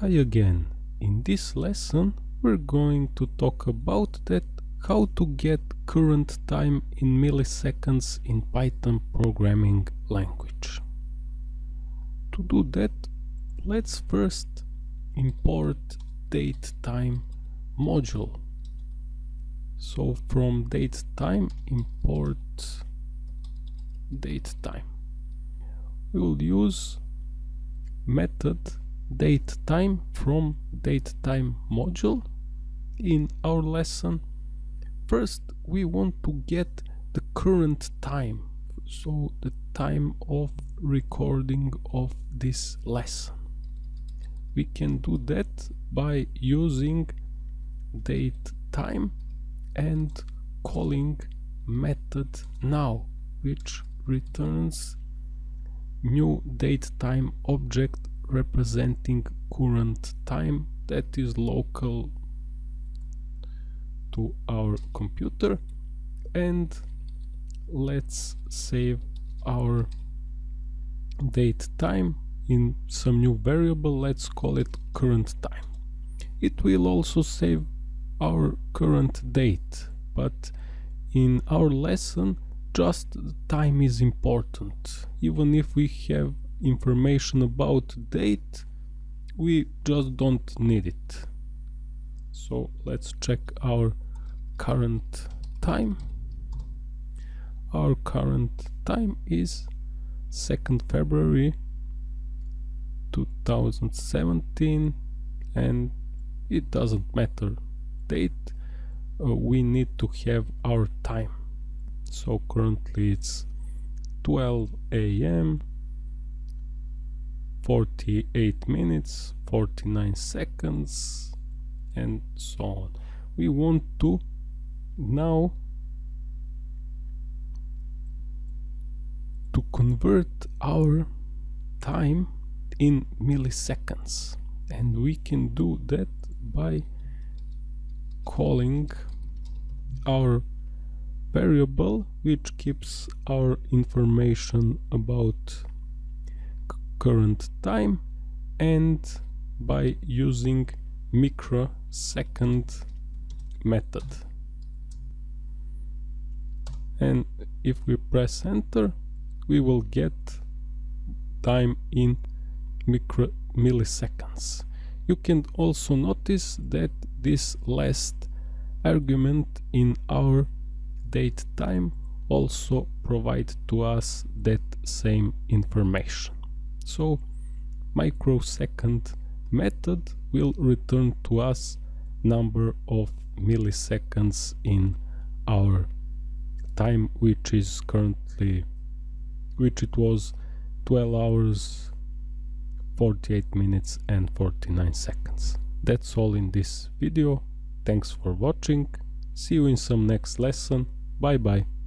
Hi again. In this lesson we're going to talk about that how to get current time in milliseconds in Python programming language. To do that let's first import datetime module. So from datetime import datetime. We will use method datetime from datetime module. In our lesson first we want to get the current time so the time of recording of this lesson. We can do that by using date time and calling method now which returns new date time object representing current time that is local to our computer. And let's save our date time in some new variable. Let's call it current time. It will also save our current date but in our lesson just time is important. Even if we have information about date we just don't need it. So let's check our current time. Our current time is 2nd February 2017 and it doesn't matter date uh, we need to have our time. So currently it's 12 a.m 48 minutes 49 seconds and so on. We want to now to convert our time in milliseconds. And we can do that by calling our variable which keeps our information about current time and by using microsecond method. And if we press enter we will get time in micro milliseconds. You can also notice that this last argument in our date time also provide to us that same information so microsecond method will return to us number of milliseconds in our time which is currently which it was 12 hours 48 minutes and 49 seconds. That's all in this video. Thanks for watching. See you in some next lesson. Bye bye